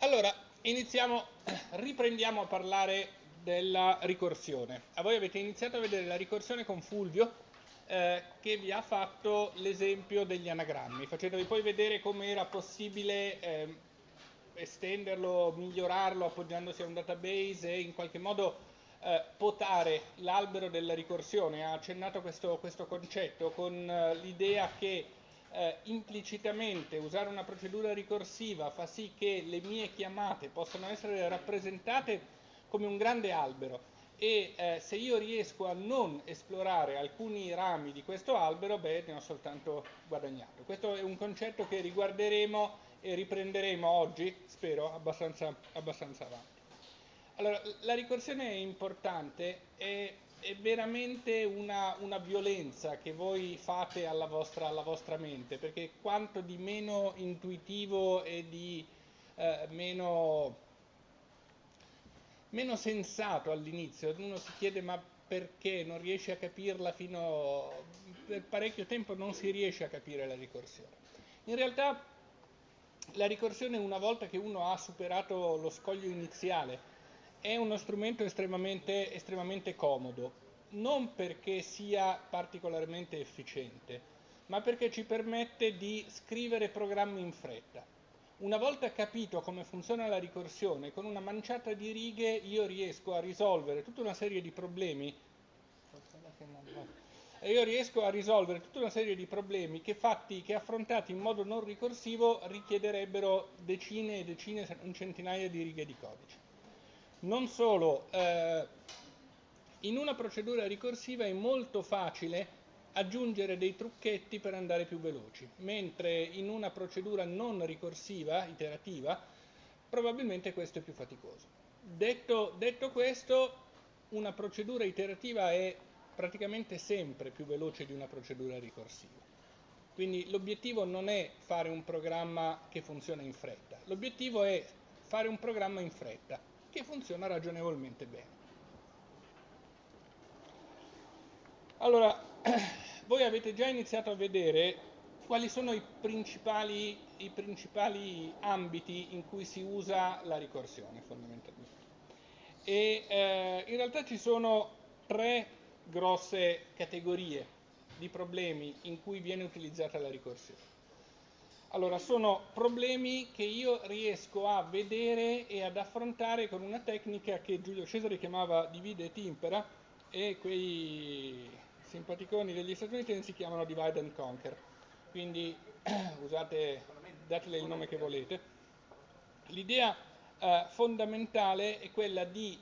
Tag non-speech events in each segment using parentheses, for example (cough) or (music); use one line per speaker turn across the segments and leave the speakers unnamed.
Allora, iniziamo, riprendiamo a parlare della ricorsione. A voi avete iniziato a vedere la ricorsione con Fulvio, eh, che vi ha fatto l'esempio degli anagrammi, facendovi poi vedere come era possibile eh, estenderlo, migliorarlo appoggiandosi a un database e in qualche modo eh, potare l'albero della ricorsione. Ha accennato questo, questo concetto con eh, l'idea che eh, implicitamente usare una procedura ricorsiva fa sì che le mie chiamate possano essere rappresentate come un grande albero e eh, se io riesco a non esplorare alcuni rami di questo albero, beh, ne ho soltanto guadagnato. Questo è un concetto che riguarderemo e riprenderemo oggi, spero, abbastanza, abbastanza avanti. Allora, la ricorsione è importante, è, è veramente una, una, violenza che voi fate alla vostra, alla vostra, mente, perché quanto di meno intuitivo e di eh, meno meno sensato all'inizio, uno si chiede ma perché non riesce a capirla fino per parecchio tempo non si riesce a capire la ricorsione. In realtà la ricorsione una volta che uno ha superato lo scoglio iniziale è uno strumento estremamente, estremamente comodo, non perché sia particolarmente efficiente, ma perché ci permette di scrivere programmi in fretta una volta capito come funziona la ricorsione, con una manciata di righe io riesco a risolvere tutta una serie di problemi. io riesco a risolvere tutta una serie di problemi che, fatti, che affrontati in modo non ricorsivo richiederebbero decine e decine, un centinaia di righe di codice. Non solo, eh, in una procedura ricorsiva è molto facile aggiungere dei trucchetti per andare più veloci, mentre in una procedura non ricorsiva, iterativa, probabilmente questo è più faticoso. Detto, detto questo, una procedura iterativa è praticamente sempre più veloce di una procedura ricorsiva. Quindi l'obiettivo non è fare un programma che funziona in fretta, l'obiettivo è fare un programma in fretta che funziona ragionevolmente bene. Allora, (clears throat) voi avete già iniziato a vedere quali sono i principali, i principali ambiti in cui si usa la ricorsione fondamentalmente. E eh, in realtà ci sono tre grosse categorie di problemi in cui viene utilizzata la ricorsione. Allora, sono problemi che io riesco a vedere e ad affrontare con una tecnica che Giulio Cesare chiamava divide e timpera e quei simpaticoni degli Stati Uniti si chiamano divide and conquer, quindi (clears throat) usate, datele il nome che volete. L'idea eh, fondamentale è quella di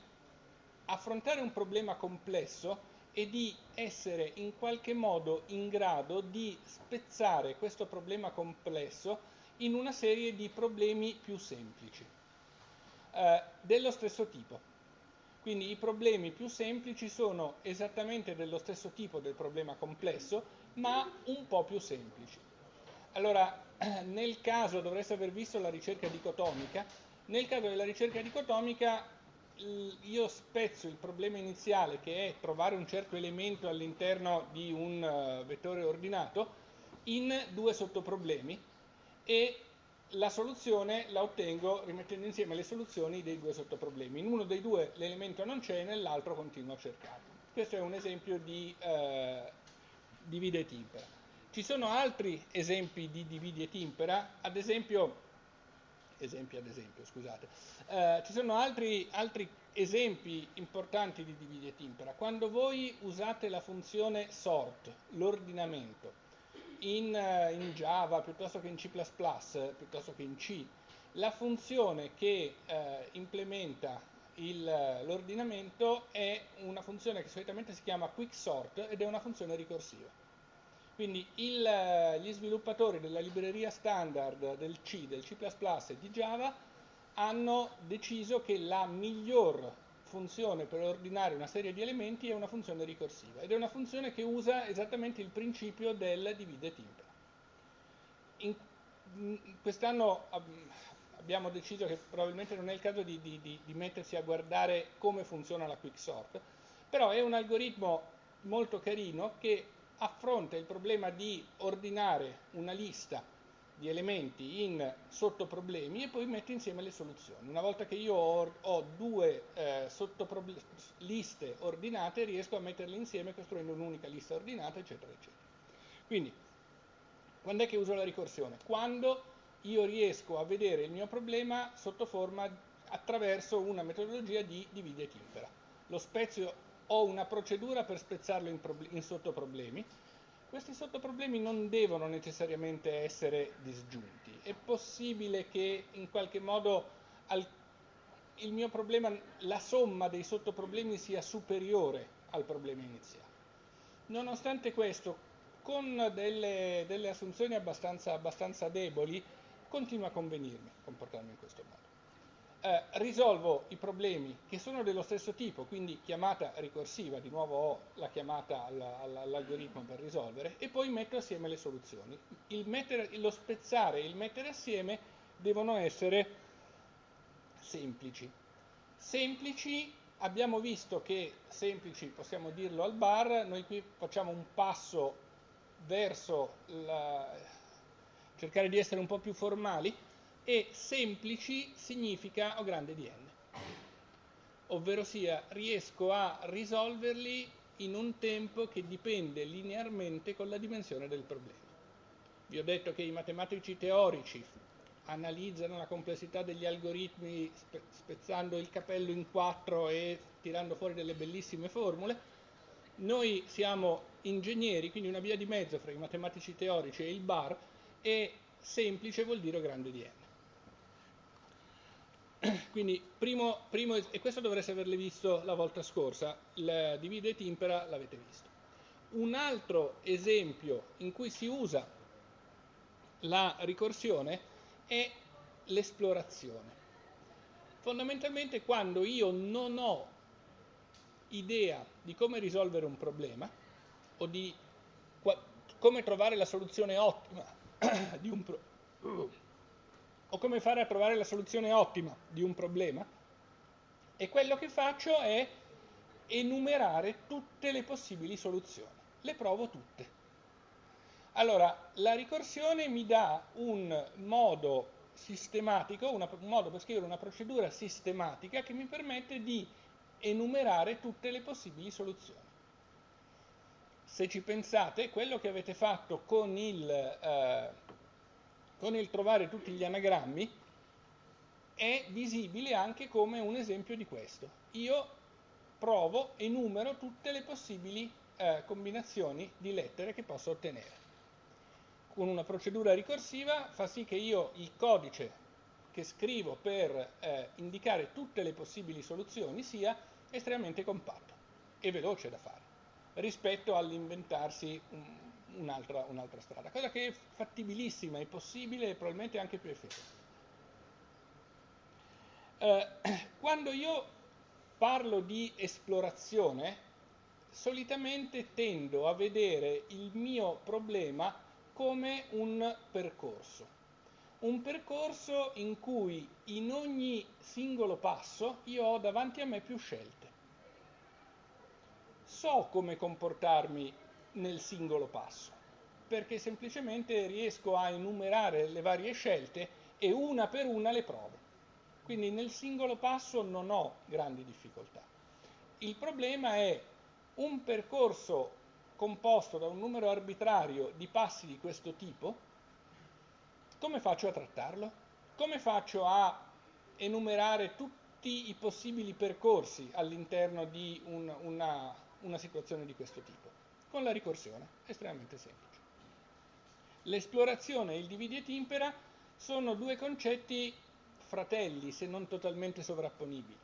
affrontare un problema complesso e di essere in qualche modo in grado di spezzare questo problema complesso in una serie di problemi più semplici, eh, dello stesso tipo. Quindi i problemi più semplici sono esattamente dello stesso tipo del problema complesso, ma un po' più semplici. Allora, (clears throat) nel caso dovreste aver visto la ricerca dicotomica, nel caso della ricerca dicotomica io spezzo il problema iniziale che è trovare un certo elemento all'interno di un eh, vettore ordinato in due sottoproblemi e la soluzione la ottengo rimettendo insieme le soluzioni dei due sottoproblemi. In uno dei due l'elemento non c'è, nell'altro continuo a cercarlo. Questo è un esempio di eh, divide e timpera. Ci sono altri esempi di divide e timpera, ad esempio, esempi ad esempio, scusate, eh, ci sono altri, altri esempi importanti di divide e timpera. Quando voi usate la funzione sort, l'ordinamento, in, eh, in, Java piuttosto che in C++, piuttosto che in C, la funzione che eh, implementa l'ordinamento è una funzione che solitamente si chiama quicksort ed è una funzione ricorsiva. Quindi il, gli sviluppatori della libreria standard del C, del C++ e di Java hanno deciso che la miglior funzione per ordinare una serie di elementi è una funzione ricorsiva ed è una funzione che usa esattamente il principio del divide e timpera. Quest'anno abbiamo deciso che probabilmente non è il caso di, di, di, di mettersi a guardare come funziona la quicksort, però è un algoritmo molto carino che affronta il problema di ordinare una lista di elementi in sottoproblemi e poi metto insieme le soluzioni. Una volta che io ho, ho due eh, liste ordinate riesco a metterle insieme costruendo un'unica lista ordinata, eccetera, eccetera. Quindi, quando è che uso la ricorsione? Quando io riesco a vedere il mio problema sotto forma attraverso una metodologia di divide e timpera. Lo spezio, ho una procedura per spezzarlo in, in sottoproblemi, questi sottoproblemi non devono necessariamente essere disgiunti. È possibile che in qualche modo al, il mio problema, la somma dei sottoproblemi sia superiore al problema iniziale. Nonostante questo, con delle, delle assunzioni abbastanza, abbastanza deboli, continua a convenirmi comportarmi in questo modo eh, risolvo i problemi che sono dello stesso tipo, quindi chiamata ricorsiva, di nuovo ho la chiamata all'algoritmo per risolvere, e poi metto assieme le soluzioni. Mettere, lo spezzare e il mettere assieme devono essere semplici. Semplici, abbiamo visto che semplici, possiamo dirlo al bar, noi qui facciamo un passo verso la, cercare di essere un po' più formali, e semplici significa O grande di n, ovvero sia riesco a risolverli in un tempo che dipende linearmente con la dimensione del problema. Vi ho detto che i matematici teorici analizzano la complessità degli algoritmi spe spezzando il capello in quattro e tirando fuori delle bellissime formule. Noi siamo ingegneri, quindi una via di mezzo fra i matematici teorici e il bar, e semplice vuol dire grande di n. (clears throat) Quindi, primo, primo, e questo dovreste averle visto la volta scorsa, il divide e timpera l'avete visto. Un altro esempio in cui si usa la ricorsione è l'esplorazione. Fondamentalmente quando io non ho idea di come risolvere un problema o di come trovare la soluzione ottima (clears throat) di un problema, o come fare a trovare la soluzione ottima di un problema e quello che faccio è enumerare tutte le possibili soluzioni. Le provo tutte. Allora, la ricorsione mi dà un modo sistematico, una, un modo per scrivere una procedura sistematica che mi permette di enumerare tutte le possibili soluzioni. Se ci pensate, quello che avete fatto con il... Eh, con il trovare tutti gli anagrammi è visibile anche come un esempio di questo. Io provo e numero tutte le possibili eh, combinazioni di lettere che posso ottenere. Con una procedura ricorsiva fa sì che io il codice che scrivo per eh, indicare tutte le possibili soluzioni sia estremamente compatto e veloce da fare rispetto all'inventarsi un, un'altra, un'altra strada, cosa che è fattibilissima, è possibile e probabilmente anche più efficace. Eh, (clears throat) quando io parlo di esplorazione, solitamente tendo a vedere il mio problema come un percorso. Un percorso in cui in ogni singolo passo io ho davanti a me più scelte. So come comportarmi nel singolo passo, perché semplicemente riesco a enumerare le varie scelte e una per una le provo. Quindi nel singolo passo non ho grandi difficoltà. Il problema è un percorso composto da un numero arbitrario di passi di questo tipo, come faccio a trattarlo? Come faccio a enumerare tutti i possibili percorsi all'interno di un, una, una situazione di questo tipo? Con la ricorsione, estremamente semplice. L'esplorazione e il dividi et impera sono due concetti fratelli, se non totalmente sovrapponibili.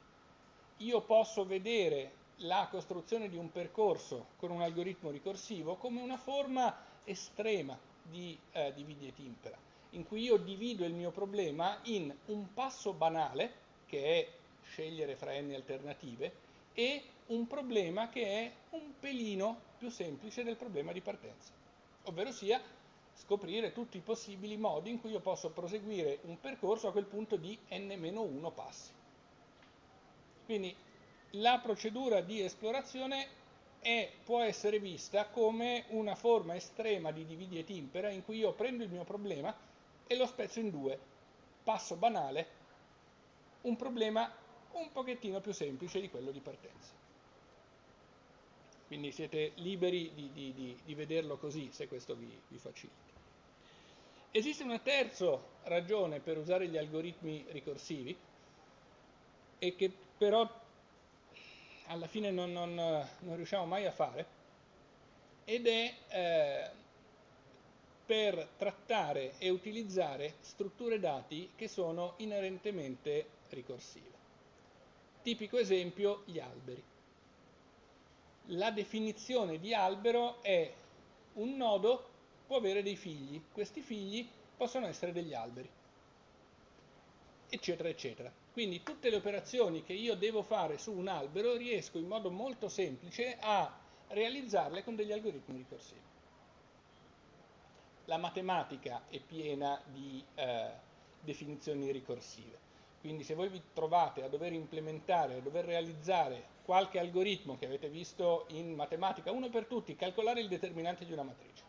Io posso vedere la costruzione di un percorso con un algoritmo ricorsivo come una forma estrema di eh, dividi et impera, in cui io divido il mio problema in un passo banale, che è scegliere fra n alternative, e un problema che è un pelino più semplice del problema di partenza, ovvero sia scoprire tutti i possibili modi in cui io posso proseguire un percorso a quel punto di n-1 passi. Quindi la procedura di esplorazione è, può essere vista come una forma estrema di dividi et impera in cui io prendo il mio problema e lo spezzo in due. Passo banale, un problema un pochettino più semplice di quello di partenza. Quindi siete liberi di, di, di, di vederlo così, se questo vi, vi facilita. Esiste una terza ragione per usare gli algoritmi ricorsivi, e che però alla fine non, non, non riusciamo mai a fare, ed è eh, per trattare e utilizzare strutture dati che sono inerentemente ricorsive. Tipico esempio, gli alberi. La definizione di albero è un nodo può avere dei figli, questi figli possono essere degli alberi, eccetera, eccetera. Quindi tutte le operazioni che io devo fare su un albero riesco in modo molto semplice a realizzarle con degli algoritmi ricorsivi. La matematica è piena di eh, definizioni ricorsive. Quindi se voi vi trovate a dover implementare, a dover realizzare qualche algoritmo che avete visto in matematica, uno per tutti, calcolare il determinante di una matrice.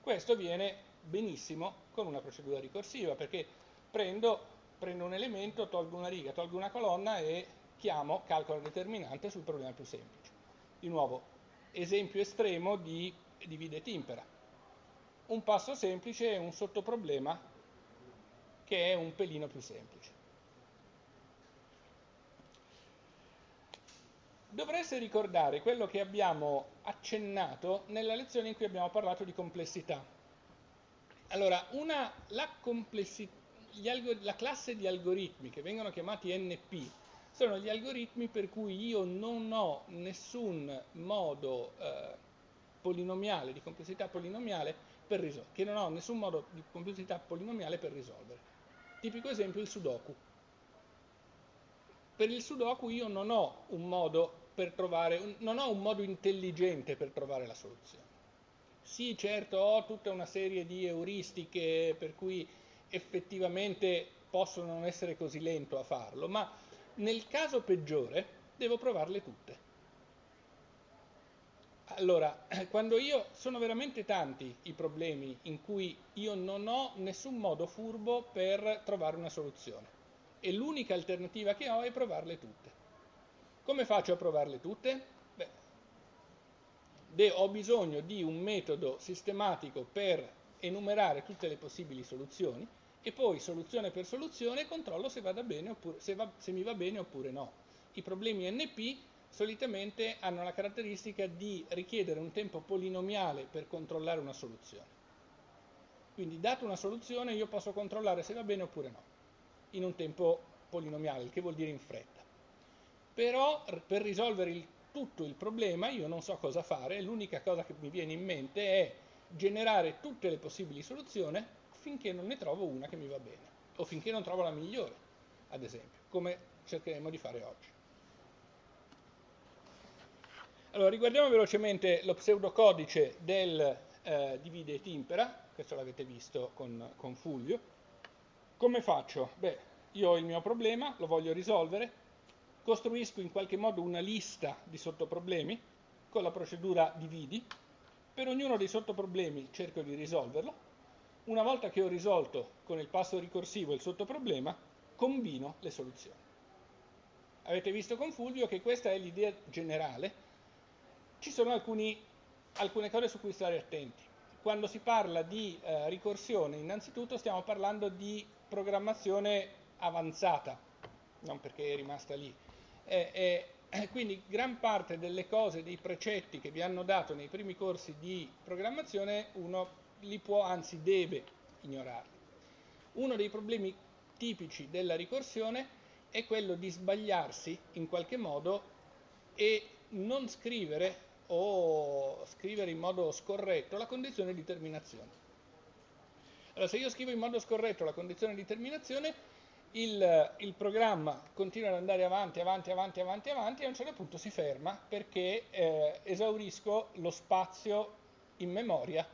Questo viene benissimo con una procedura ricorsiva perché prendo, prendo un elemento, tolgo una riga, tolgo una colonna e chiamo calcolo determinante sul problema più semplice. Di nuovo, esempio estremo di divide et impera. Un passo semplice e un sottoproblema che è un pelino più semplice. Dovreste ricordare quello che abbiamo accennato nella lezione in cui abbiamo parlato di complessità. Allora, una, la, la, classe di algoritmi che vengono chiamati NP sono gli algoritmi per cui io non ho nessun modo eh, polinomiale, di complessità polinomiale per risolvere, che non ho nessun modo di complessità polinomiale per risolvere. Tipico esempio il Sudoku. Per il Sudoku io non ho un modo per trovare, non ho un modo intelligente per trovare la soluzione. Sì, certo, ho tutta una serie di euristiche per cui effettivamente posso non essere così lento a farlo, ma nel caso peggiore devo provarle tutte. Allora, (clears throat) quando io sono veramente tanti i problemi in cui io non ho nessun modo furbo per trovare una soluzione e l'unica alternativa che ho è provarle tutte. Come faccio a provarle tutte? Beh, ho bisogno di un metodo sistematico per enumerare tutte le possibili soluzioni e poi soluzione per soluzione controllo se, oppure, se, va, se mi va bene oppure no. I problemi NP solitamente hanno la caratteristica di richiedere un tempo polinomiale per controllare una soluzione. Quindi, data una soluzione, io posso controllare se va bene oppure no, in un tempo polinomiale, il che vuol dire in fretta però per risolvere il, tutto il problema io non so cosa fare, l'unica cosa che mi viene in mente è generare tutte le possibili soluzioni finché non ne trovo una che mi va bene, o finché non trovo la migliore, ad esempio, come cercheremo di fare oggi. Allora, riguardiamo velocemente lo pseudocodice del eh, divide et impera, questo l'avete visto con, con Fulvio. Come faccio? Beh, io ho il mio problema, lo voglio risolvere, costruisco in qualche modo una lista di sottoproblemi con la procedura dividi, per ognuno dei sottoproblemi cerco di risolverlo, una volta che ho risolto con il passo ricorsivo il sottoproblema, combino le soluzioni. Avete visto con Fulvio che questa è l'idea generale, ci sono alcuni, alcune cose su cui stare attenti. Quando si parla di eh, ricorsione, innanzitutto stiamo parlando di programmazione avanzata, non perché è rimasta lì, e, e, quindi gran parte delle cose, dei precetti che vi hanno dato nei primi corsi di programmazione, uno li può, anzi deve ignorarli. Uno dei problemi tipici della ricorsione è quello di sbagliarsi in qualche modo e non scrivere o scrivere in modo scorretto la condizione di terminazione. Allora, se io scrivo in modo scorretto la condizione di terminazione, il, il, programma continua ad andare avanti, avanti, avanti, avanti, avanti e a un certo punto si ferma perché eh, esaurisco lo spazio in memoria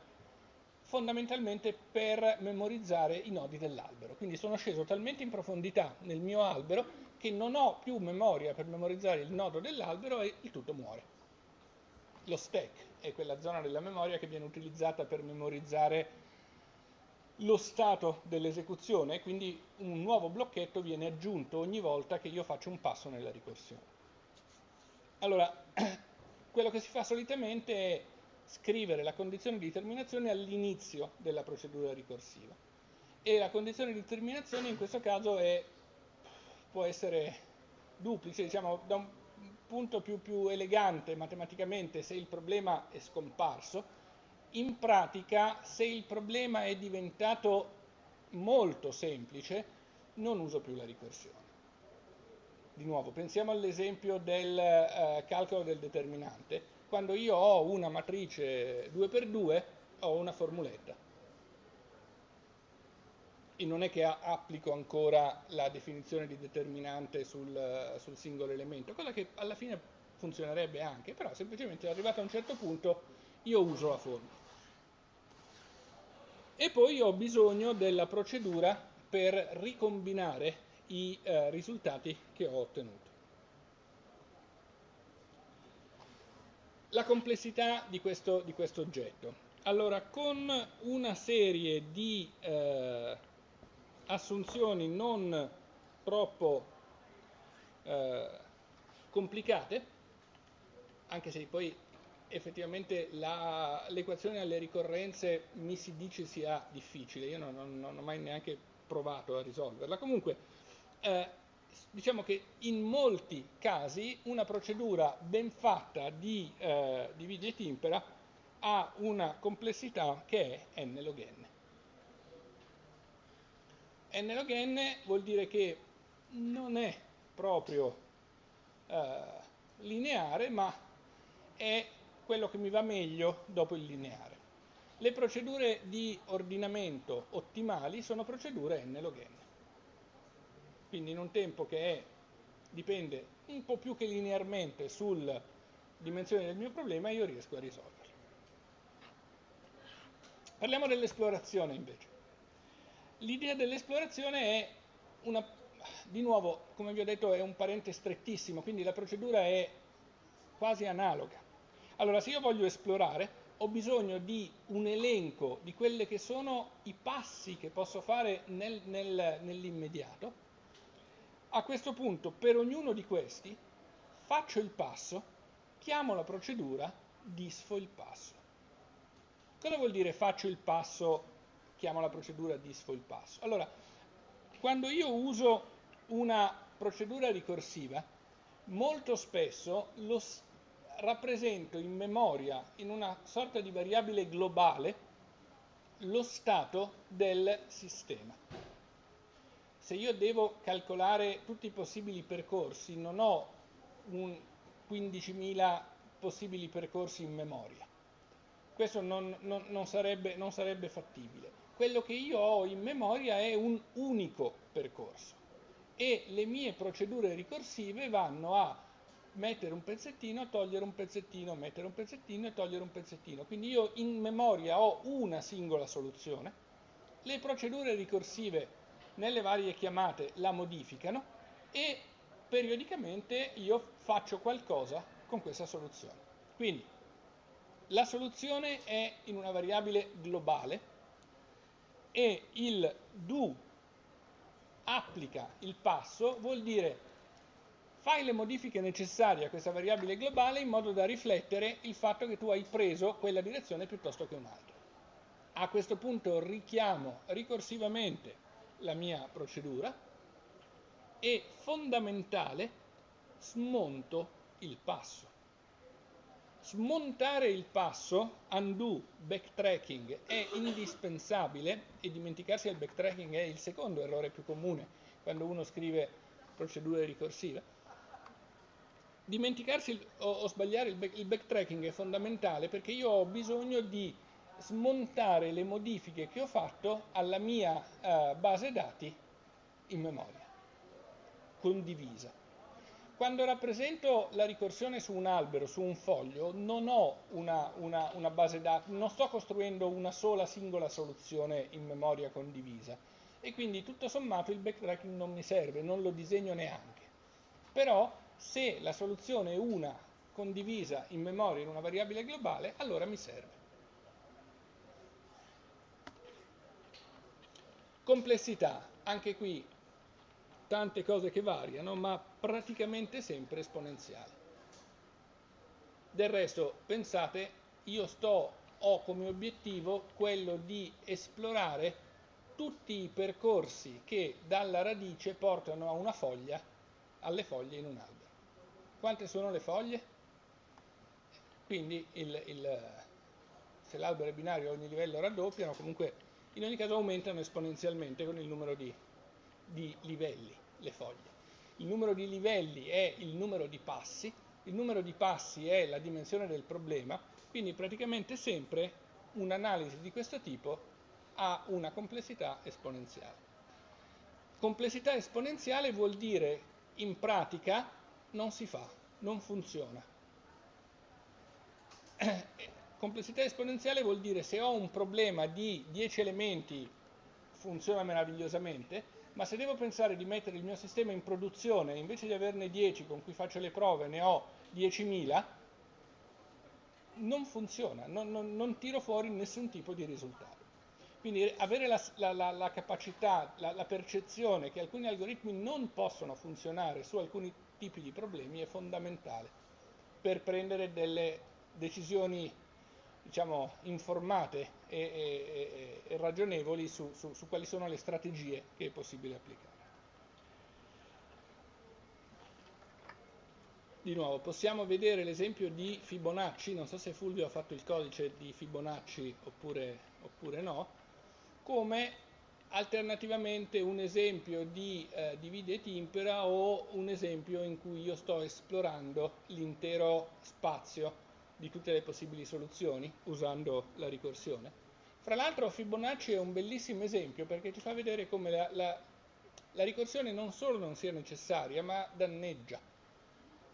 fondamentalmente per memorizzare i nodi dell'albero. Quindi sono sceso talmente in profondità nel mio albero che non ho più memoria per memorizzare il nodo dell'albero e il tutto muore. Lo stack è quella zona della memoria che viene utilizzata per memorizzare lo stato dell'esecuzione quindi un nuovo blocchetto viene aggiunto ogni volta che io faccio un passo nella ricorsione. Allora, (clears throat) quello che si fa solitamente è scrivere la condizione di terminazione all'inizio della procedura ricorsiva e la condizione di terminazione in questo caso è, può essere duplice, diciamo da un punto più, più elegante matematicamente se il problema è scomparso, in pratica se il problema è diventato molto semplice non uso più la ricorsione. Di nuovo, pensiamo all'esempio del eh, calcolo del determinante. Quando io ho una matrice 2x2 ho una formuletta. E non è che applico ancora la definizione di determinante sul, sul singolo elemento, cosa che alla fine funzionerebbe anche, però semplicemente arrivato a un certo punto io uso la formula e poi ho bisogno della procedura per ricombinare i eh, risultati che ho ottenuto. La complessità di questo, di questo oggetto. Allora, con una serie di eh, assunzioni non troppo eh, complicate, anche se poi effettivamente l'equazione alle ricorrenze mi si dice sia difficile, io non, non, non ho mai neanche provato a risolverla. Comunque, eh, diciamo che in molti casi una procedura ben fatta di eh, dividi et impera ha una complessità che è n log n. n log n vuol dire che non è proprio eh, lineare, ma è quello che mi va meglio dopo il lineare. Le procedure di ordinamento ottimali sono procedure n log n. Quindi in un tempo che è, dipende un po' più che linearmente sulla dimensione del mio problema, io riesco a risolverlo. Parliamo dell'esplorazione invece. L'idea dell'esplorazione è una, di nuovo, come vi ho detto, è un parente strettissimo, quindi la procedura è quasi analoga. Allora, se io voglio esplorare, ho bisogno di un elenco di quelli che sono i passi che posso fare nel, nel, nell'immediato. A questo punto, per ognuno di questi, faccio il passo, chiamo la procedura, disfo il passo. Cosa vuol dire faccio il passo, chiamo la procedura, disfo il passo? Allora, quando io uso una procedura ricorsiva, molto spesso lo rappresento in memoria, in una sorta di variabile globale, lo stato del sistema. Se io devo calcolare tutti i possibili percorsi, non ho 15.000 possibili percorsi in memoria. Questo non, non, non, sarebbe, non sarebbe fattibile. Quello che io ho in memoria è un unico percorso e le mie procedure ricorsive vanno a mettere un pezzettino, togliere un pezzettino, mettere un pezzettino e togliere un pezzettino. Quindi io in memoria ho una singola soluzione, le procedure ricorsive nelle varie chiamate la modificano e periodicamente io faccio qualcosa con questa soluzione. Quindi la soluzione è in una variabile globale e il do applica il passo vuol dire fai le modifiche necessarie a questa variabile globale in modo da riflettere il fatto che tu hai preso quella direzione piuttosto che un'altra. A questo punto richiamo ricorsivamente la mia procedura e fondamentale smonto il passo. Smontare il passo, undo, backtracking, è indispensabile e dimenticarsi del backtracking è il secondo errore più comune quando uno scrive procedure ricorsive dimenticarsi o, o sbagliare il, back, il backtracking è fondamentale perché io ho bisogno di smontare le modifiche che ho fatto alla mia uh, base dati in memoria, condivisa. Quando rappresento la ricorsione su un albero, su un foglio, non ho una, una, una base dati, non sto costruendo una sola singola soluzione in memoria condivisa e quindi tutto sommato il backtracking non mi serve, non lo disegno neanche. Però se la soluzione è una condivisa in memoria in una variabile globale, allora mi serve. Complessità, anche qui tante cose che variano, ma praticamente sempre esponenziale. Del resto, pensate, io sto, ho come obiettivo quello di esplorare tutti i percorsi che dalla radice portano a una foglia, alle foglie in un albero. Quante sono le foglie? Quindi il, il, se l'albero è binario ogni livello raddoppiano, comunque in ogni caso aumentano esponenzialmente con il numero di, di livelli, le foglie. Il numero di livelli è il numero di passi, il numero di passi è la dimensione del problema, quindi praticamente sempre un'analisi di questo tipo ha una complessità esponenziale. Complessità esponenziale vuol dire in pratica non si fa, non funziona. Complessità esponenziale vuol dire se ho un problema di 10 elementi funziona meravigliosamente, ma se devo pensare di mettere il mio sistema in produzione, invece di averne 10 con cui faccio le prove, ne ho 10.000, non funziona, non, non, non tiro fuori nessun tipo di risultato. Quindi avere la, la, la, la capacità, la, percezione che alcuni algoritmi non possono funzionare su alcuni tipi di problemi è fondamentale per prendere delle decisioni diciamo, informate e, e, e ragionevoli su, su, su quali sono le strategie che è possibile applicare. Di nuovo, possiamo vedere l'esempio di Fibonacci, non so se Fulvio ha fatto il codice di Fibonacci oppure, oppure no, come alternativamente un esempio di eh, divide e timpera o un esempio in cui io sto esplorando l'intero spazio di tutte le possibili soluzioni usando la ricorsione. Fra l'altro Fibonacci è un bellissimo esempio perché ci fa vedere come la, la, la ricorsione non solo non sia necessaria ma danneggia.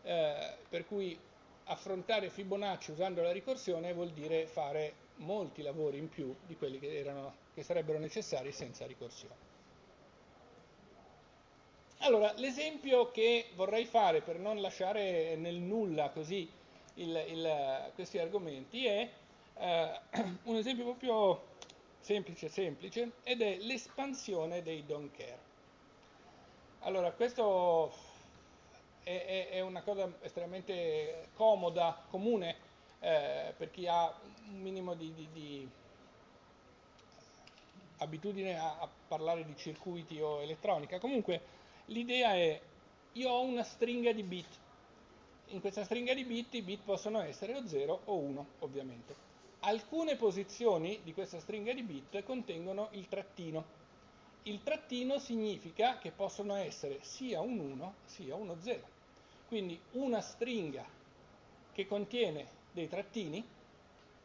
Eh, per cui affrontare Fibonacci usando la ricorsione vuol dire fare molti lavori in più di quelli che, erano, che sarebbero necessari senza ricorsione. Allora, l'esempio che vorrei fare per non lasciare nel nulla così il, il, questi argomenti è eh, (clears throat) un esempio proprio semplice semplice ed è l'espansione dei don't care. Allora, questo è, è, è una cosa estremamente comoda, comune eh, per chi ha un minimo di, di, di abitudine a, a, parlare di circuiti o elettronica. Comunque l'idea è, io ho una stringa di bit, in questa stringa di bit i bit possono essere o 0 o 1 ovviamente. Alcune posizioni di questa stringa di bit contengono il trattino. Il trattino significa che possono essere sia un 1 sia uno 0. Quindi una stringa che contiene dei trattini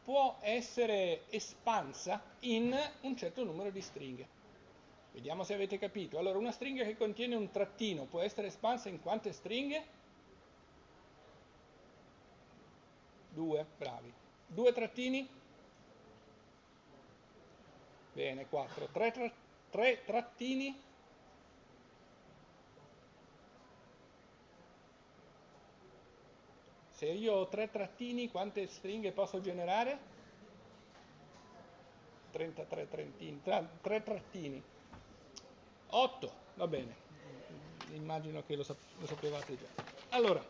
può essere espansa in un certo numero di stringhe. Vediamo se avete capito. Allora, una stringa che contiene un trattino può essere espansa in quante stringhe? Due, bravi. Due trattini? Bene, quattro. Tre, tra tre trattini? Se io ho tre trattini, quante stringhe posso generare? 33 trattini, tre trattini. 8, va bene. Immagino che lo, sap lo sapevate già. Allora,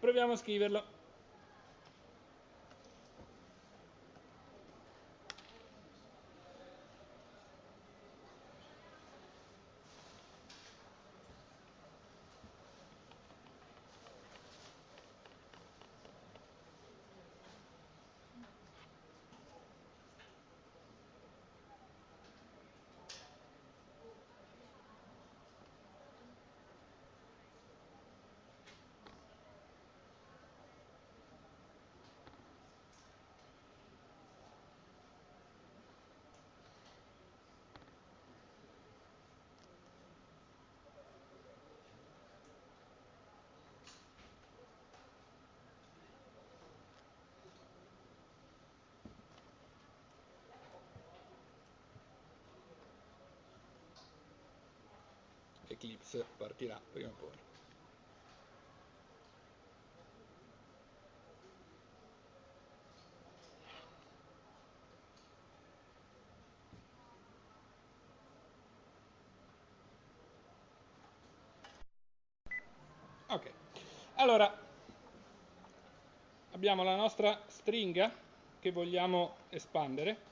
proviamo a scriverlo. l'eclipse partirà prima o poi. Ok, allora abbiamo la nostra stringa che vogliamo espandere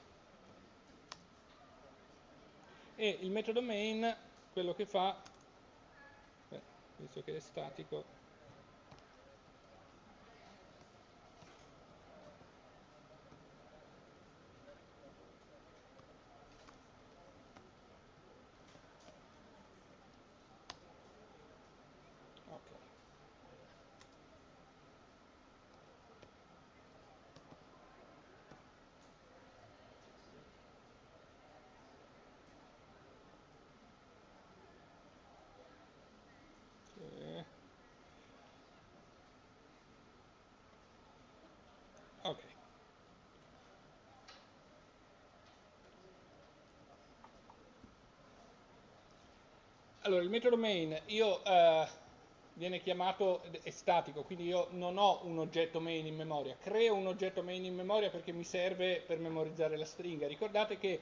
e il metodo main quello che fa visto che è statico, Ok. Allora, il metodo main, io, eh, viene chiamato, è statico, quindi io non ho un oggetto main in memoria, creo un oggetto main in memoria perché mi serve per memorizzare la stringa. Ricordate che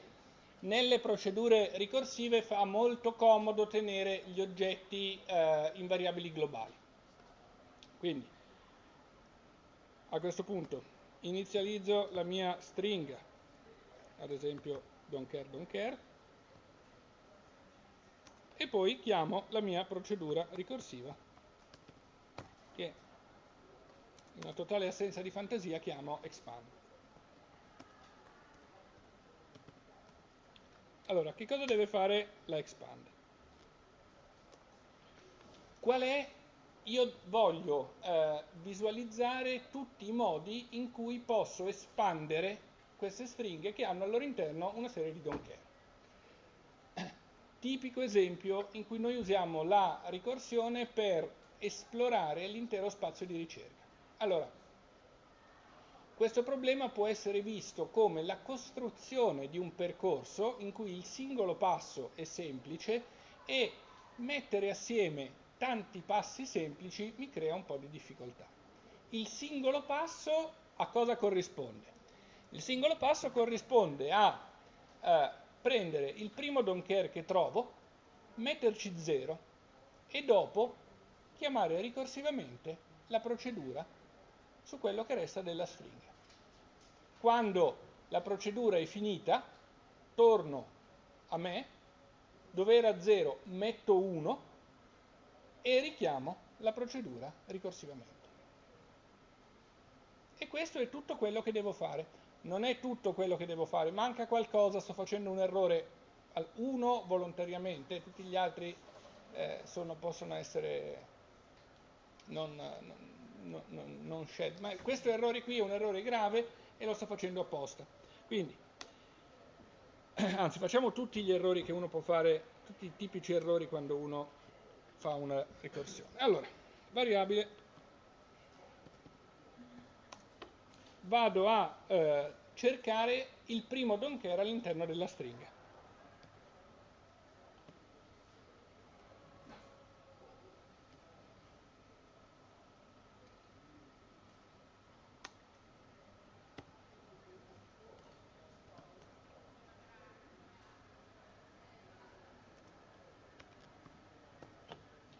nelle procedure ricorsive fa molto comodo tenere gli oggetti eh, in variabili globali. Quindi, a questo punto, inizializzo la mia stringa, ad esempio don't care, don't care, e poi chiamo la mia procedura ricorsiva, che in una totale assenza di fantasia chiamo expand. Allora, che cosa deve fare la expand? Qual è io voglio eh, visualizzare tutti i modi in cui posso espandere queste stringhe che hanno al loro interno una serie di don't care. Tipico esempio in cui noi usiamo la ricorsione per esplorare l'intero spazio di ricerca. Allora, questo problema può essere visto come la costruzione di un percorso in cui il singolo passo è semplice e mettere assieme tanti passi semplici mi crea un po' di difficoltà. Il singolo passo a cosa corrisponde? Il singolo passo corrisponde a eh, prendere il primo don't care che trovo, metterci 0 e dopo chiamare ricorsivamente la procedura su quello che resta della stringa. Quando la procedura è finita, torno a me, dove era 0 metto 1 e richiamo la procedura ricorsivamente. E questo è tutto quello che devo fare. Non è tutto quello che devo fare, manca qualcosa, sto facendo un errore, uno volontariamente, tutti gli altri eh, sono, possono essere non, non, non, non scelti. Ma questo errore qui è un errore grave e lo sto facendo apposta. Quindi, (clears throat) anzi, facciamo tutti gli errori che uno può fare, tutti i tipici errori quando uno fa una ricorsione. Allora, variabile, vado a eh, cercare il primo don't care all'interno della stringa.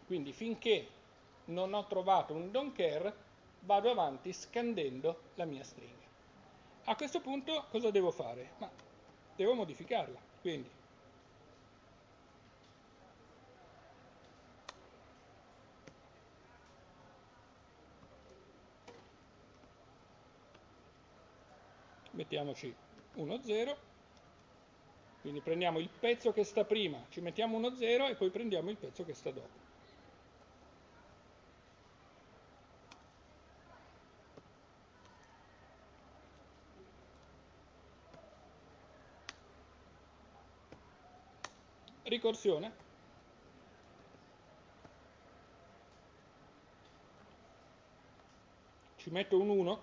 Quindi finché non ho trovato un don't care, vado avanti scandendo la mia stringa. A questo punto cosa devo fare? Ma devo modificarla, quindi mettiamoci 1, 0, quindi prendiamo il pezzo che sta prima, ci mettiamo 1, 0 e poi prendiamo il pezzo che sta dopo. Ricorsione. Ci metto un 1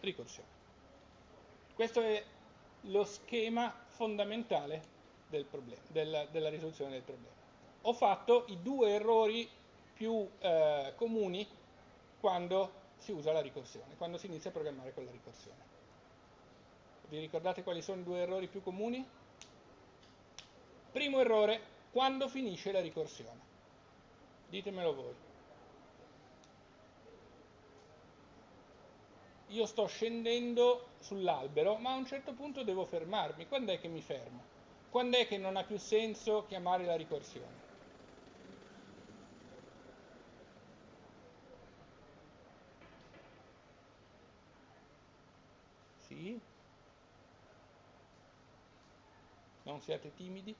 ricorsione. Questo è lo schema fondamentale del problema, del, della risoluzione del problema. Ho fatto i due errori più eh, comuni quando si usa la ricorsione, quando si inizia a programmare con la ricorsione. Vi ricordate quali sono i due errori più comuni? Primo errore, quando finisce la ricorsione. Ditemelo voi. Io sto scendendo sull'albero, ma a un certo punto devo fermarmi. Quando è che mi fermo? Quando è che non ha più senso chiamare la ricorsione? Sì? Non siate timidi?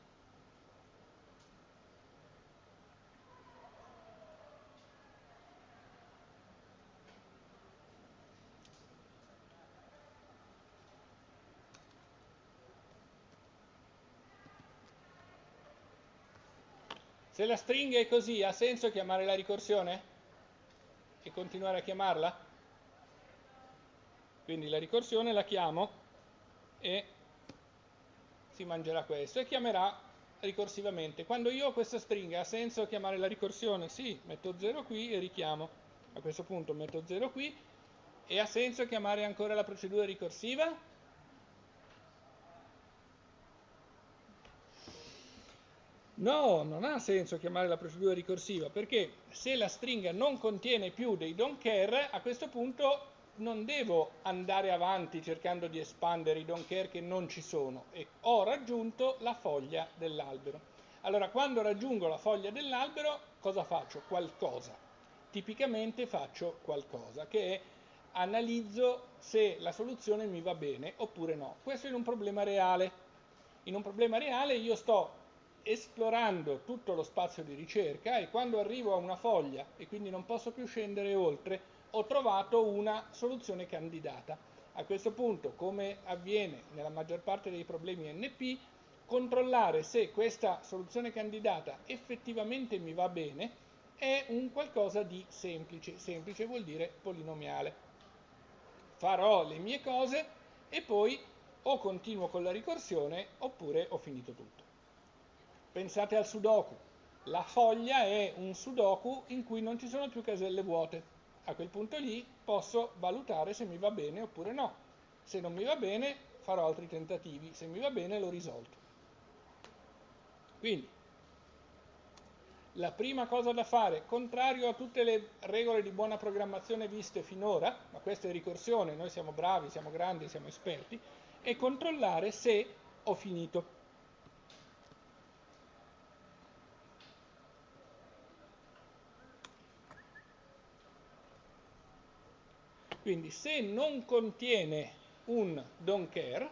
Se la stringa è così, ha senso chiamare la ricorsione? E continuare a chiamarla? Quindi la ricorsione la chiamo e si mangerà questo e chiamerà ricorsivamente. Quando io ho questa stringa ha senso chiamare la ricorsione? Sì, metto 0 qui e richiamo. A questo punto metto 0 qui e ha senso chiamare ancora la procedura ricorsiva? No, non ha senso chiamare la procedura ricorsiva perché se la stringa non contiene più dei don't care, a questo punto non devo andare avanti cercando di espandere i don't care che non ci sono e ho raggiunto la foglia dell'albero. Allora, quando raggiungo la foglia dell'albero, cosa faccio? Qualcosa. Tipicamente faccio qualcosa, che è analizzo se la soluzione mi va bene oppure no. Questo è un problema reale. In un problema reale io sto esplorando tutto lo spazio di ricerca e quando arrivo a una foglia e quindi non posso più scendere oltre, ho trovato una soluzione candidata. A questo punto, come avviene nella maggior parte dei problemi NP, controllare se questa soluzione candidata effettivamente mi va bene è un qualcosa di semplice. Semplice vuol dire polinomiale. Farò le mie cose e poi o continuo con la ricorsione oppure ho finito tutto. Pensate al sudoku. La foglia è un sudoku in cui non ci sono più caselle vuote. A quel punto lì posso valutare se mi va bene oppure no. Se non mi va bene farò altri tentativi, se mi va bene l'ho risolto. Quindi, la prima cosa da fare, contrario a tutte le regole di buona programmazione viste finora, ma questa è ricorsione, noi siamo bravi, siamo grandi, siamo esperti, è controllare se ho finito. Quindi se non contiene un don't care,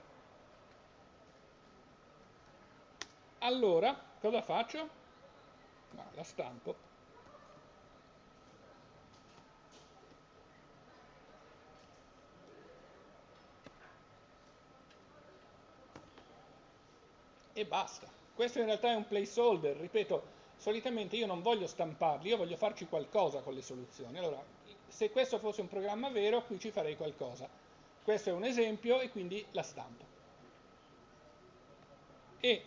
allora cosa faccio? No, la stampo. E basta. Questo in realtà è un placeholder, ripeto, solitamente io non voglio stamparli, io voglio farci qualcosa con le soluzioni. Allora, se questo fosse un programma vero, qui ci farei qualcosa. Questo è un esempio e quindi la stampo. E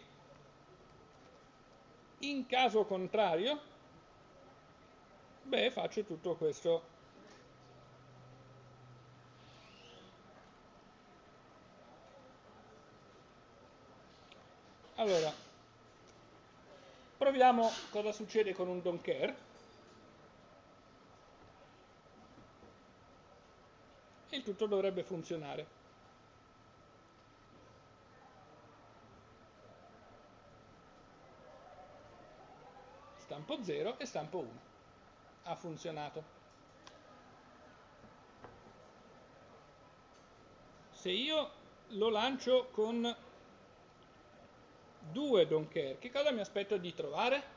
in caso contrario, beh, faccio tutto questo. Allora, proviamo cosa succede con un don't care. Tutto dovrebbe funzionare. Stampo 0 e stampo 1. Ha funzionato. Se io lo lancio con due don't care, che cosa mi aspetto di trovare?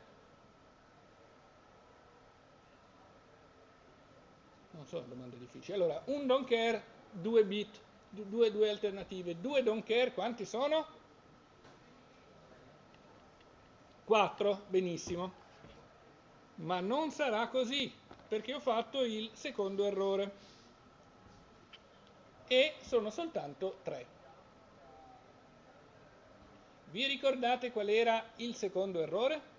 Sono domande difficili. Allora, un don't care, due bit, due, due alternative. Due don't care, quanti sono? Quattro, benissimo. Ma non sarà così, perché ho fatto il secondo errore. E sono soltanto tre. Vi ricordate qual era il secondo errore?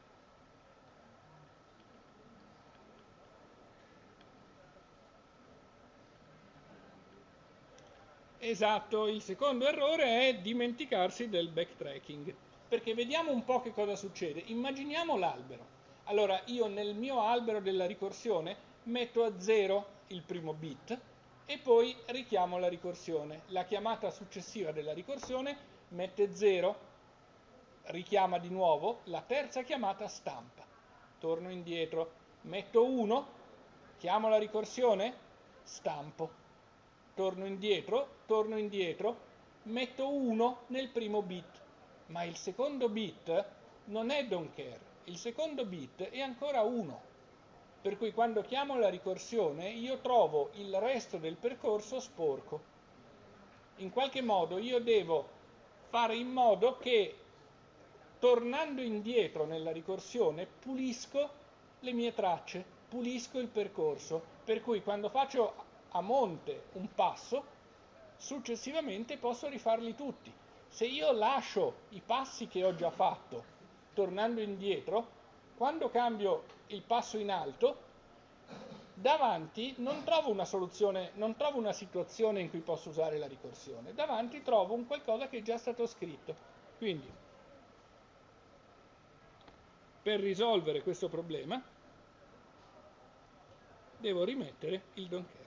Esatto, il secondo errore è dimenticarsi del backtracking, perché vediamo un po' che cosa succede. Immaginiamo l'albero. Allora io nel mio albero della ricorsione metto a 0 il primo bit e poi richiamo la ricorsione. La chiamata successiva della ricorsione mette 0, richiama di nuovo, la terza chiamata stampa. Torno indietro, metto 1, chiamo la ricorsione, stampo. Torno indietro, torno indietro, metto 1 nel primo bit, ma il secondo bit non è don't care, il secondo bit è ancora 1. Per cui quando chiamo la ricorsione io trovo il resto del percorso sporco. In qualche modo io devo fare in modo che tornando indietro nella ricorsione pulisco le mie tracce, pulisco il percorso. Per cui quando faccio a monte un passo successivamente posso rifarli tutti. Se io lascio i passi che ho già fatto tornando indietro, quando cambio il passo in alto, davanti non trovo una soluzione, non trovo una situazione in cui posso usare la ricorsione, davanti trovo un qualcosa che è già stato scritto. Quindi, per risolvere questo problema, devo rimettere il don't care.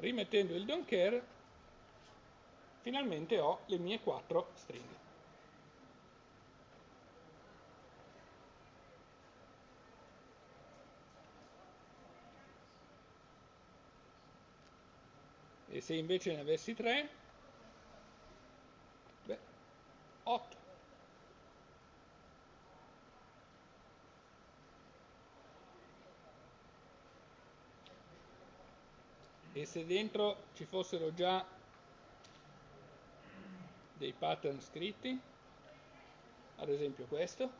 Rimettendo il don't care finalmente ho le mie quattro stringhe. E se invece ne avessi tre, beh, 8. E se dentro ci fossero già dei pattern scritti, ad esempio questo,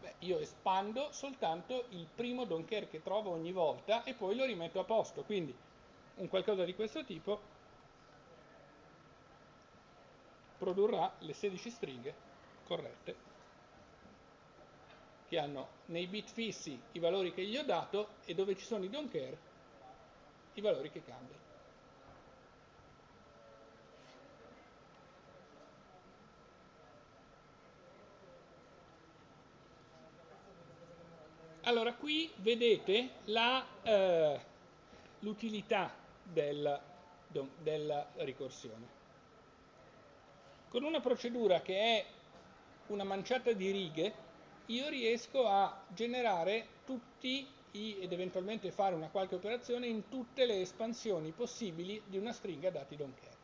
beh, io espando soltanto il primo don't care che trovo ogni volta e poi lo rimetto a posto, quindi un qualcosa di questo tipo produrrà le 16 stringhe corrette che hanno nei bit fissi i valori che gli ho dato e dove ci sono i don't care i valori che cambiano. Allora, qui vedete eh, l'utilità del, della ricorsione. Con una procedura che è una manciata di righe, io riesco a generare tutti ed eventualmente fare una qualche operazione in tutte le espansioni possibili di una stringa dati don't care.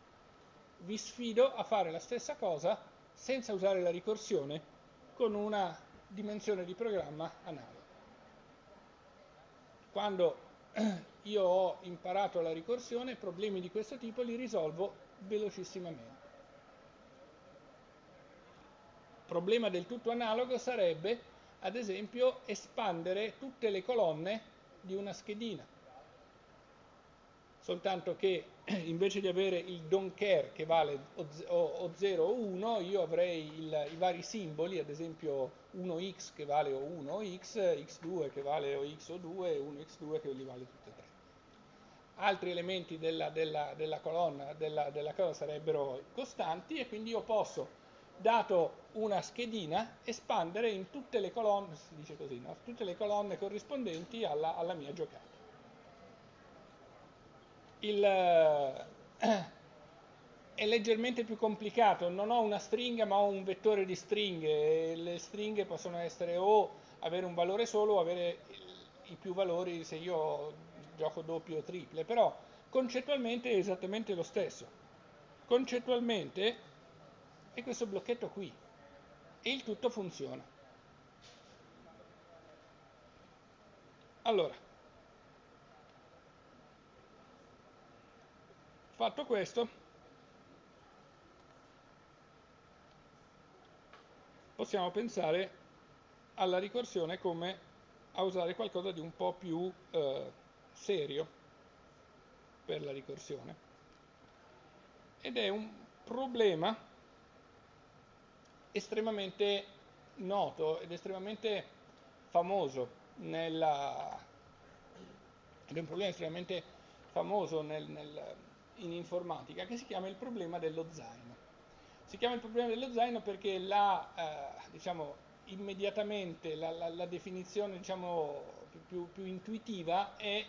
Vi sfido a fare la stessa cosa senza usare la ricorsione con una dimensione di programma analoga. Quando (clears throat) io ho imparato la ricorsione, problemi di questo tipo li risolvo velocissimamente. Problema del tutto analogo sarebbe ad esempio espandere tutte le colonne di una schedina. Soltanto che (clears throat) invece di avere il don't care che vale o, 0 o 1, io avrei il, i vari simboli, ad esempio 1x che vale o 1 o x, x2 che vale o x o 2 e 1x2 che li vale tutte e tre. Altri elementi della, della, della colonna della, della cosa sarebbero costanti e quindi io posso dato una schedina, espandere in tutte le colonne, si dice così, no? tutte le colonne corrispondenti alla, alla mia giocata. Il, eh, (clears throat) è leggermente più complicato, non ho una stringa ma ho un vettore di stringhe e le stringhe possono essere o avere un valore solo o avere i più valori se io gioco doppio o triple, però concettualmente è esattamente lo stesso. Concettualmente e questo blocchetto qui e il tutto funziona. Allora, fatto questo, possiamo pensare alla ricorsione come a usare qualcosa di un po' più eh, serio per la ricorsione. Ed è un problema estremamente noto ed estremamente famoso nella, ed è un problema estremamente famoso nel, nel, in informatica che si chiama il problema dello zaino. Si chiama il problema dello zaino perché la, eh, diciamo, immediatamente la, la, la definizione diciamo, più, più, intuitiva è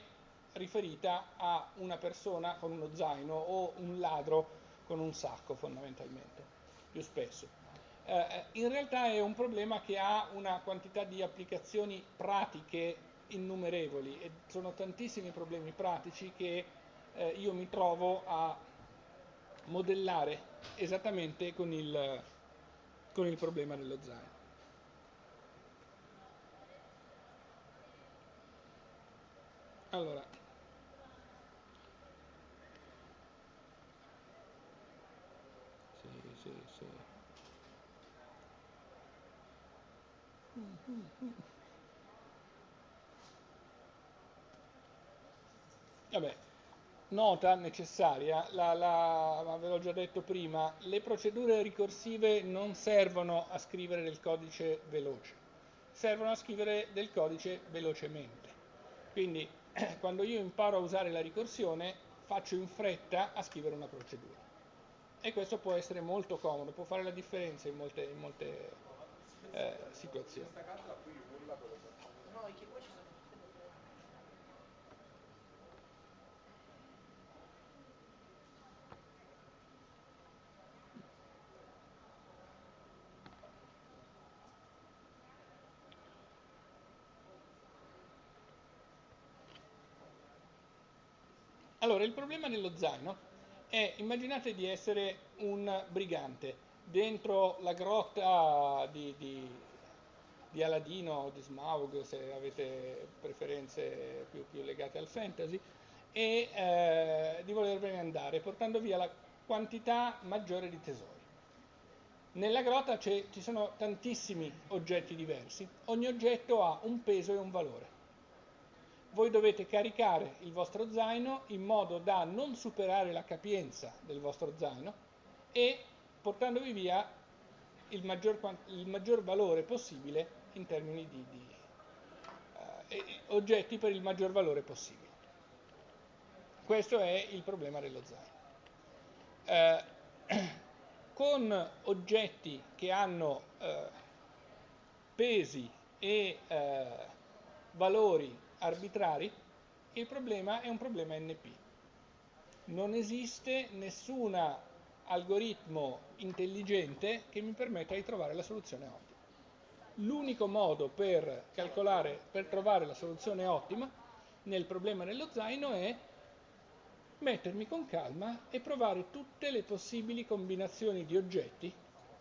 riferita a una persona con uno zaino o un ladro con un sacco fondamentalmente, più spesso. Eh, in realtà è un problema che ha una quantità di applicazioni pratiche innumerevoli e sono tantissimi problemi pratici che eh, io mi trovo a modellare esattamente con il, con il problema dello zaino. Allora, sì, sì, sì. Vabbè, nota necessaria, la, la, ve l'ho già detto prima, le procedure ricorsive non servono a scrivere del codice veloce, servono a scrivere del codice velocemente. Quindi (clears throat) quando io imparo a usare la ricorsione faccio in fretta a scrivere una procedura. E questo può essere molto comodo, può fare la differenza in molte, in molte eh, situazioni. Allora, il problema dello zaino è, immaginate di essere un brigante dentro la grotta di, di, di Aladino o di Smaug, se avete preferenze più, più legate al fantasy, e eh, di volervene andare, portando via la quantità maggiore di tesori. Nella grotta ci sono tantissimi oggetti diversi, ogni oggetto ha un peso e un valore voi dovete caricare il vostro zaino in modo da non superare la capienza del vostro zaino e portandovi via il maggior, il maggior valore possibile in termini di, di uh, oggetti per il maggior valore possibile. Questo è il problema dello zaino. Uh, (clears throat) con oggetti che hanno uh, pesi e valori arbitrari, il problema è un problema NP. Non esiste nessun algoritmo intelligente che mi permetta di trovare la soluzione ottima. L'unico modo per calcolare, per trovare la soluzione ottima nel problema dello zaino è mettermi con calma e provare tutte le possibili combinazioni di oggetti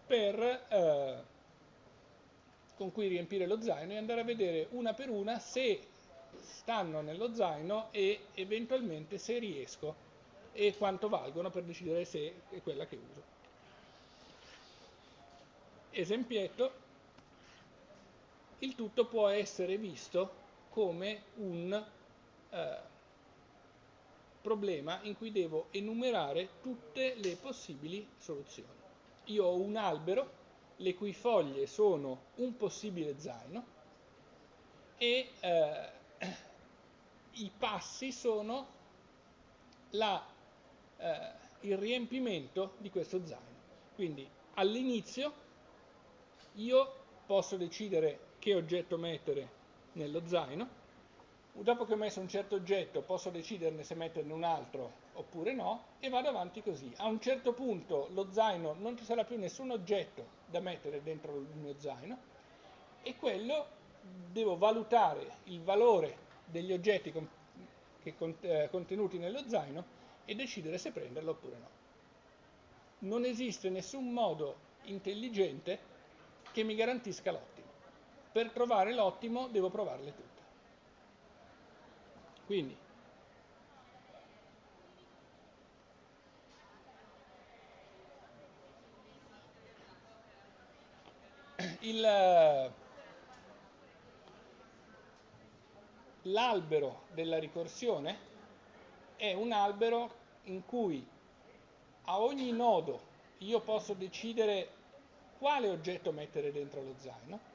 per, eh, con cui riempire lo zaino e andare a vedere una per una se stanno nello zaino e eventualmente se riesco e quanto valgono per decidere se è quella che uso. Esempietto, il tutto può essere visto come un eh, problema in cui devo enumerare tutte le possibili soluzioni. Io ho un albero le cui foglie sono un possibile zaino e eh, (clears throat) i passi sono la, eh, il riempimento di questo zaino. Quindi all'inizio io posso decidere che oggetto mettere nello zaino, dopo che ho messo un certo oggetto posso deciderne se metterne un altro oppure no e vado avanti così. A un certo punto lo zaino non ci sarà più nessun oggetto da mettere dentro il mio zaino e quello devo valutare il valore degli oggetti con, che, eh, contenuti nello zaino e decidere se prenderlo oppure no. Non esiste nessun modo intelligente che mi garantisca l'ottimo. Per trovare l'ottimo devo provarle tutte. Quindi, il l'albero della ricorsione è un albero in cui a ogni nodo io posso decidere quale oggetto mettere dentro lo zaino,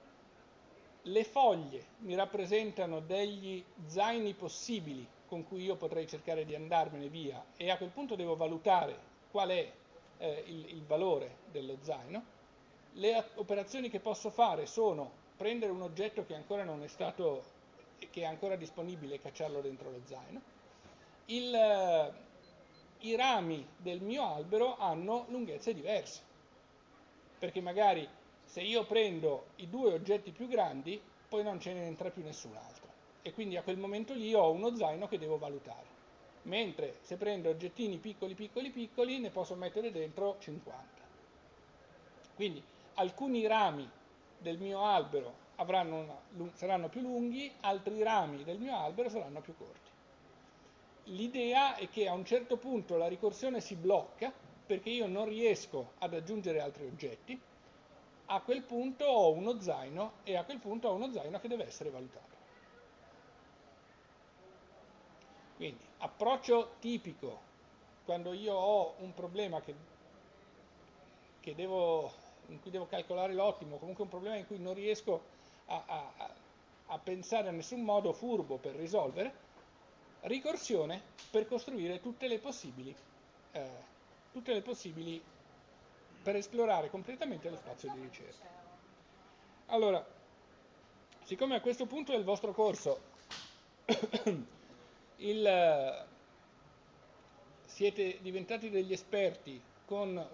le foglie mi rappresentano degli zaini possibili con cui io potrei cercare di andarmene via e a quel punto devo valutare qual è eh, il, il valore dello zaino. Le operazioni che posso fare sono prendere un oggetto che ancora non è stato che è ancora disponibile e cacciarlo dentro lo zaino. Il, eh, I rami del mio albero hanno lunghezze diverse, perché magari se io prendo i due oggetti più grandi, poi non ce ne entra più nessun altro. E quindi a quel momento lì ho uno zaino che devo valutare. Mentre se prendo oggettini piccoli, piccoli, piccoli, ne posso mettere dentro 50. Quindi alcuni rami del mio albero una, saranno più lunghi, altri rami del mio albero saranno più corti. L'idea è che a un certo punto la ricorsione si blocca perché io non riesco ad aggiungere altri oggetti, a quel punto ho uno zaino e a quel punto ho uno zaino che deve essere valutato. Quindi approccio tipico quando io ho un problema che, che devo, in cui devo calcolare l'ottimo, comunque un problema in cui non riesco a, a, a pensare a nessun modo furbo per risolvere, ricorsione per costruire tutte le possibili, eh, tutte le possibili per esplorare completamente lo spazio di ricerca. Allora, siccome a questo punto del vostro corso (coughs) il, siete diventati degli esperti con,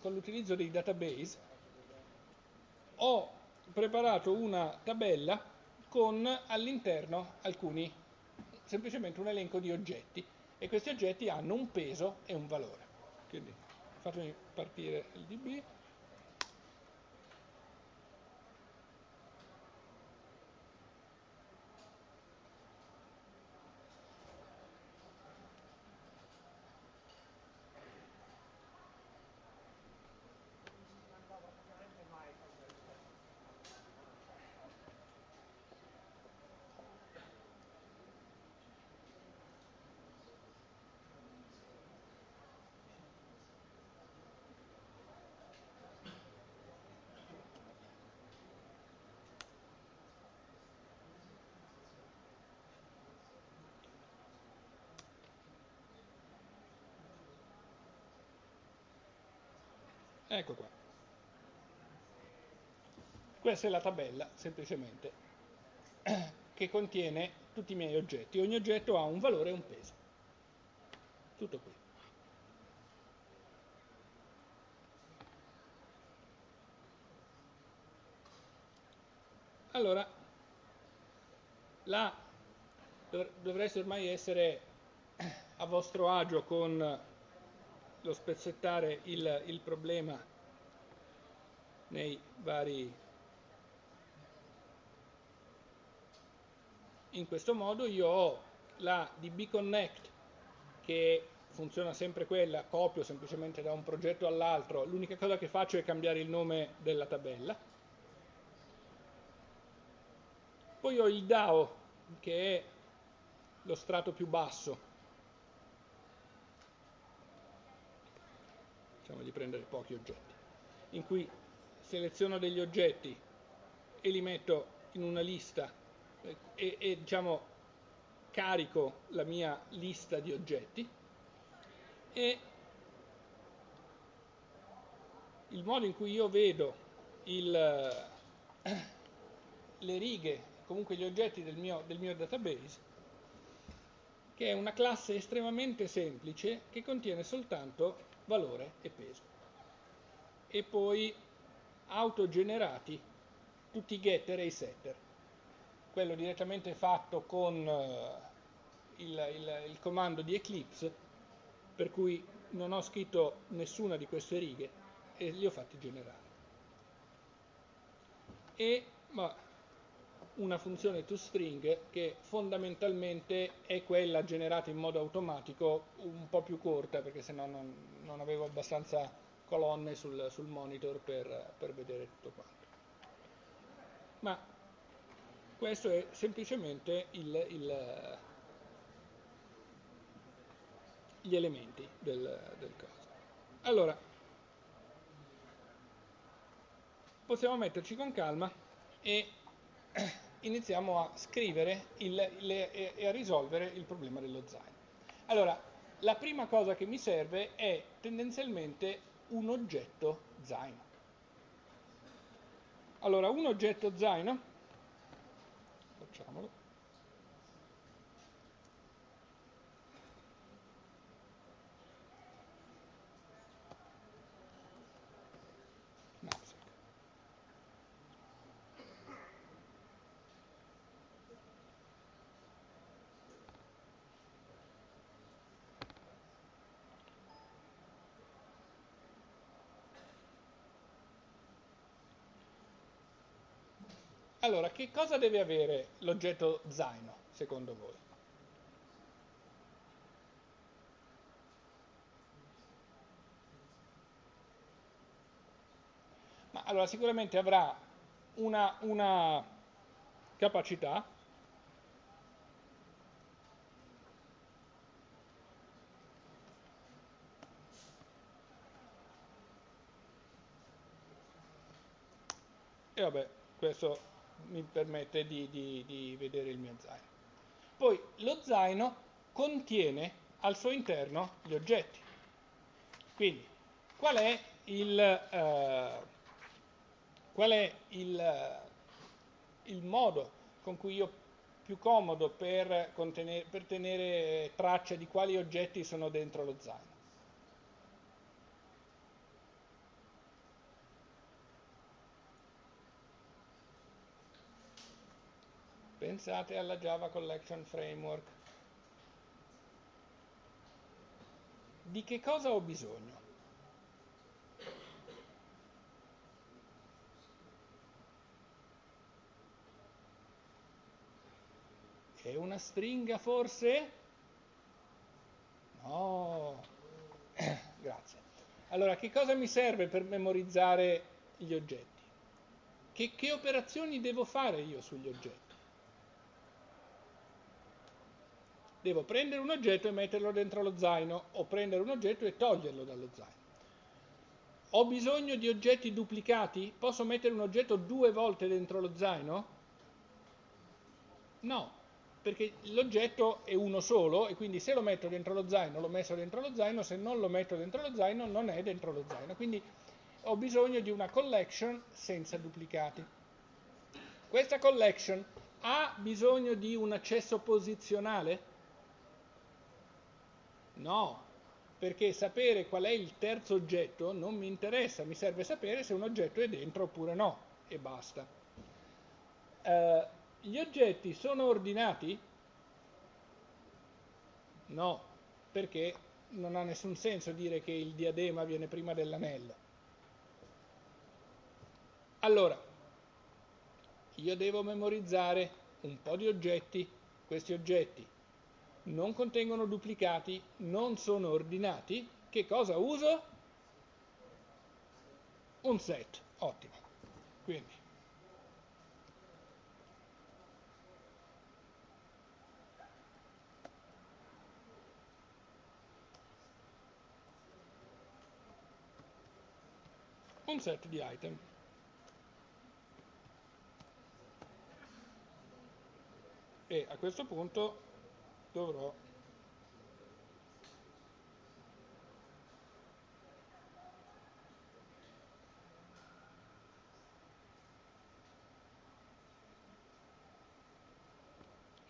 con l'utilizzo dei database, ho preparato una tabella con all'interno alcuni, semplicemente un elenco di oggetti e questi oggetti hanno un peso e un valore. Quindi fatemi partire il DB. Ecco qua. Questa è la tabella, semplicemente, (clears throat) che contiene tutti i miei oggetti. Ogni oggetto ha un valore e un peso. Tutto qui. Allora, là dovreste ormai essere (clears throat) a vostro agio con lo spezzettare il, il problema nei vari... In questo modo io ho la DB Connect che funziona sempre quella, copio semplicemente da un progetto all'altro, l'unica cosa che faccio è cambiare il nome della tabella. Poi ho il DAO che è lo strato più basso diciamo di prendere pochi oggetti, in cui seleziono degli oggetti e li metto in una lista e, e diciamo carico la mia lista di oggetti e il modo in cui io vedo il, le righe, comunque gli oggetti del mio, del mio database, che è una classe estremamente semplice che contiene soltanto valore e peso. E poi autogenerati tutti i getter e i setter. Quello direttamente fatto con uh, il, il, il comando di Eclipse, per cui non ho scritto nessuna di queste righe e li ho fatti generare. E ma, una funzione toString che fondamentalmente è quella generata in modo automatico un po' più corta perché se no non, non avevo abbastanza colonne sul, sul monitor per, per, vedere tutto quanto. Ma questo è semplicemente il, il, gli elementi del, del coso. Allora, possiamo metterci con calma e (coughs) iniziamo a scrivere il, le, e a risolvere il problema dello zaino. Allora, la prima cosa che mi serve è tendenzialmente un oggetto zaino. Allora, un oggetto zaino, facciamolo, Allora, che cosa deve avere l'oggetto zaino, secondo voi? Ma allora, sicuramente avrà una, una capacità e vabbè, questo mi permette di, di, di vedere il mio zaino. Poi lo zaino contiene al suo interno gli oggetti. Quindi, qual è il, eh, qual è il, il, modo con cui io più comodo per, per tenere traccia di quali oggetti sono dentro lo zaino? Pensate alla Java Collection Framework. Di che cosa ho bisogno? È una stringa forse? No. (coughs) Grazie. Allora, che cosa mi serve per memorizzare gli oggetti? Che, che operazioni devo fare io sugli oggetti? Devo prendere un oggetto e metterlo dentro lo zaino o prendere un oggetto e toglierlo dallo zaino. Ho bisogno di oggetti duplicati? Posso mettere un oggetto due volte dentro lo zaino? No, perché l'oggetto è uno solo e quindi se lo metto dentro lo zaino l'ho messo dentro lo zaino, se non lo metto dentro lo zaino non è dentro lo zaino. Quindi ho bisogno di una collection senza duplicati. Questa collection ha bisogno di un accesso posizionale? No, perché sapere qual è il terzo oggetto non mi interessa, mi serve sapere se un oggetto è dentro oppure no, e basta. Uh, gli oggetti sono ordinati? No, perché non ha nessun senso dire che il diadema viene prima dell'anello. Allora, io devo memorizzare un po' di oggetti, questi oggetti non contengono duplicati, non sono ordinati, che cosa uso? Un set, ottimo. Quindi un set di item. E a questo punto dovrò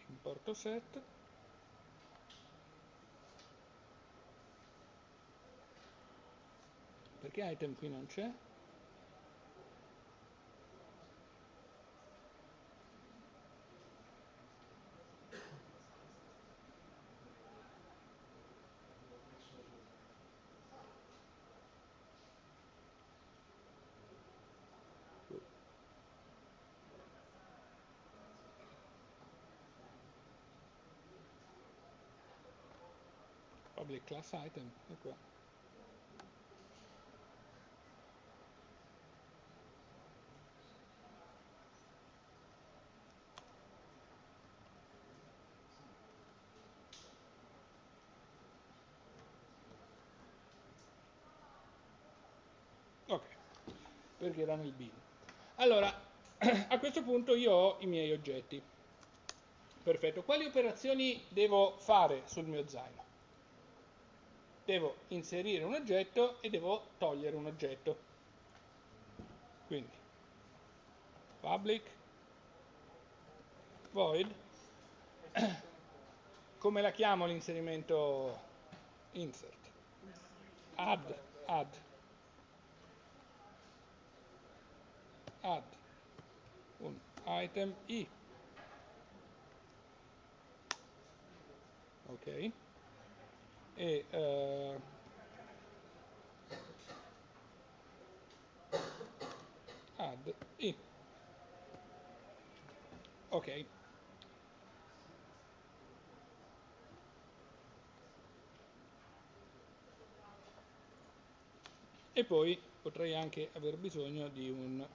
importo set perché item qui non c'è public class item è qua ok perché era nel bin allora (clears throat) a questo punto io ho i miei oggetti. Perfetto, quali operazioni devo fare sul mio zaino? Devo inserire un oggetto e devo togliere un oggetto. Quindi, public, void, come la chiamo l'inserimento insert? Add, add, add un item i. Ok. E uh, add i. Ok. E poi potrei anche aver bisogno di un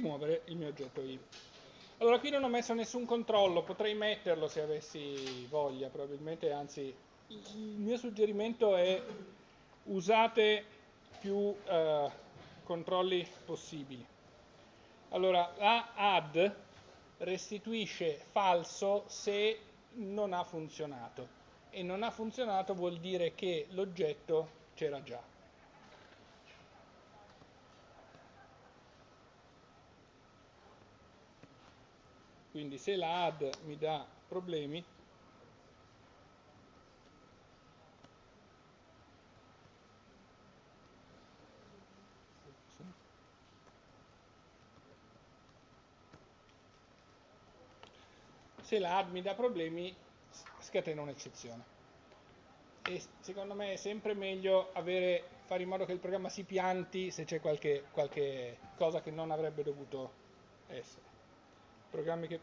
rimuovere il mio oggetto i. Allora qui non ho messo nessun controllo, potrei metterlo se avessi voglia, probabilmente, anzi il mio suggerimento è usate più eh, controlli possibili. Allora, la add restituisce falso se non ha funzionato e non ha funzionato vuol dire che l'oggetto c'era già. Quindi se la add mi dà problemi se la add mi dà problemi scatena un'eccezione. E secondo me è sempre meglio avere, fare in modo che il programma si pianti se c'è qualche, qualche cosa che non avrebbe dovuto essere programmi che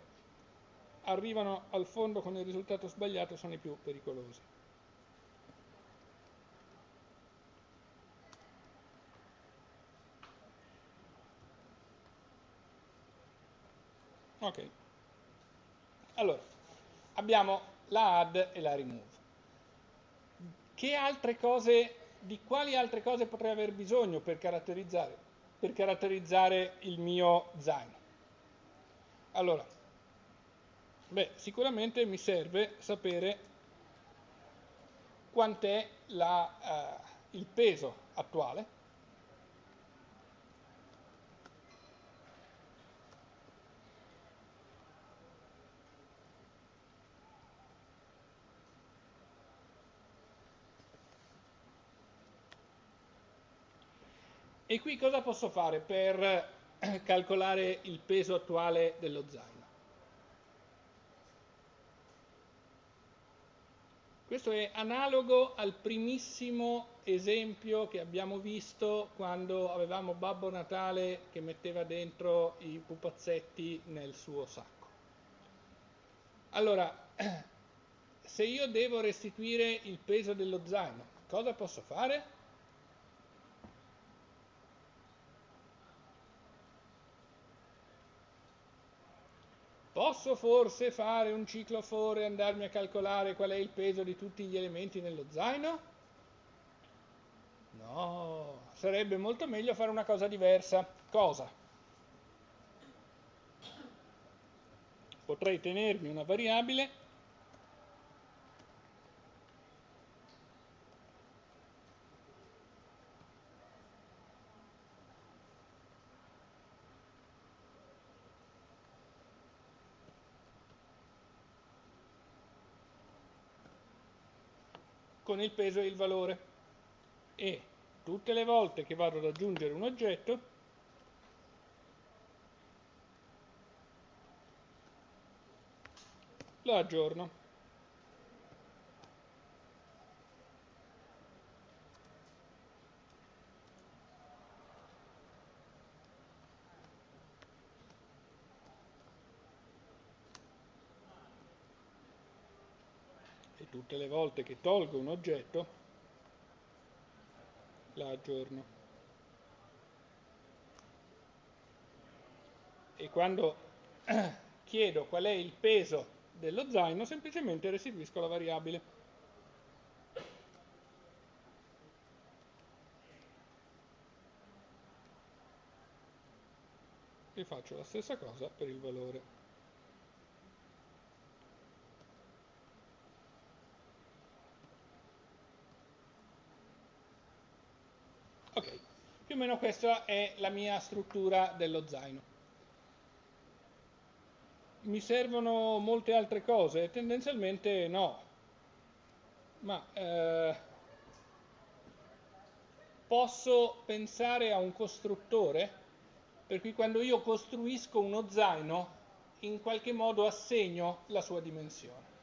arrivano al fondo con il risultato sbagliato sono i più pericolosi. Ok. Allora, abbiamo la add e la remove. Che altre cose, di quali altre cose potrei aver bisogno per caratterizzare, per caratterizzare il mio zaino? Allora, beh, sicuramente mi serve sapere quant'è eh, il peso attuale. E qui cosa posso fare per calcolare il peso attuale dello zaino. Questo è analogo al primissimo esempio che abbiamo visto quando avevamo Babbo Natale che metteva dentro i pupazzetti nel suo sacco. Allora, (clears throat) se io devo restituire il peso dello zaino, cosa posso fare? Posso forse fare un ciclo for e andarmi a calcolare qual è il peso di tutti gli elementi nello zaino? No, sarebbe molto meglio fare una cosa diversa. Cosa? Potrei tenermi una variabile con il peso e il valore e tutte le volte che vado ad aggiungere un oggetto lo aggiorno. Tutte le volte che tolgo un oggetto la aggiorno. E quando (clears throat) chiedo qual è il peso dello zaino, semplicemente restituisco la variabile. E faccio la stessa cosa per il valore. Ok, più o meno questa è la mia struttura dello zaino. Mi servono molte altre cose? Tendenzialmente no, ma eh, posso pensare a un costruttore per cui quando io costruisco uno zaino in qualche modo assegno la sua dimensione.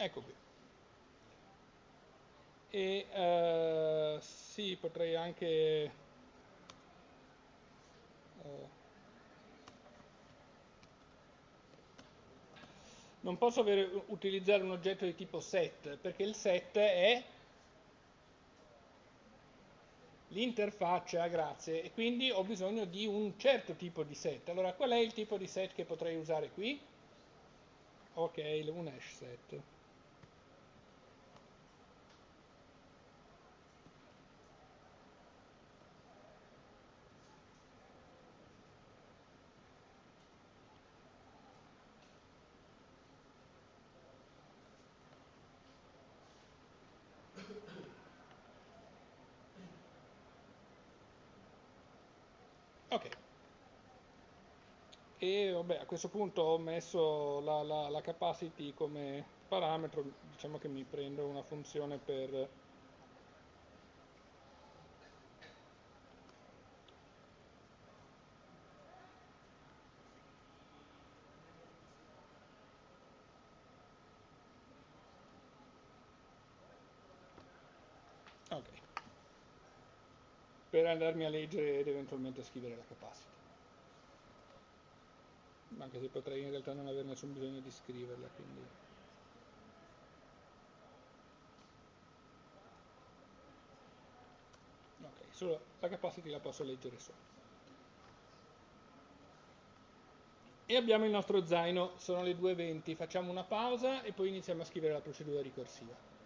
Ecco qui. E uh, sì, potrei anche... Uh, non posso avere, utilizzare un oggetto di tipo set, perché il set è l'interfaccia, grazie, e quindi ho bisogno di un certo tipo di set. Allora, qual è il tipo di set che potrei usare qui? Ok, un hash set. Ok. Vabbè, a questo punto ho messo la, la, la capacity come parametro, diciamo che mi prendo una funzione per per andarmi a leggere ed eventualmente a scrivere la capacity. Anche se potrei in realtà non avere nessun bisogno di scriverla, quindi... Ok, solo la capacity la posso leggere solo. E abbiamo il nostro zaino, sono le 2.20, facciamo una pausa e poi iniziamo a scrivere la procedura ricorsiva.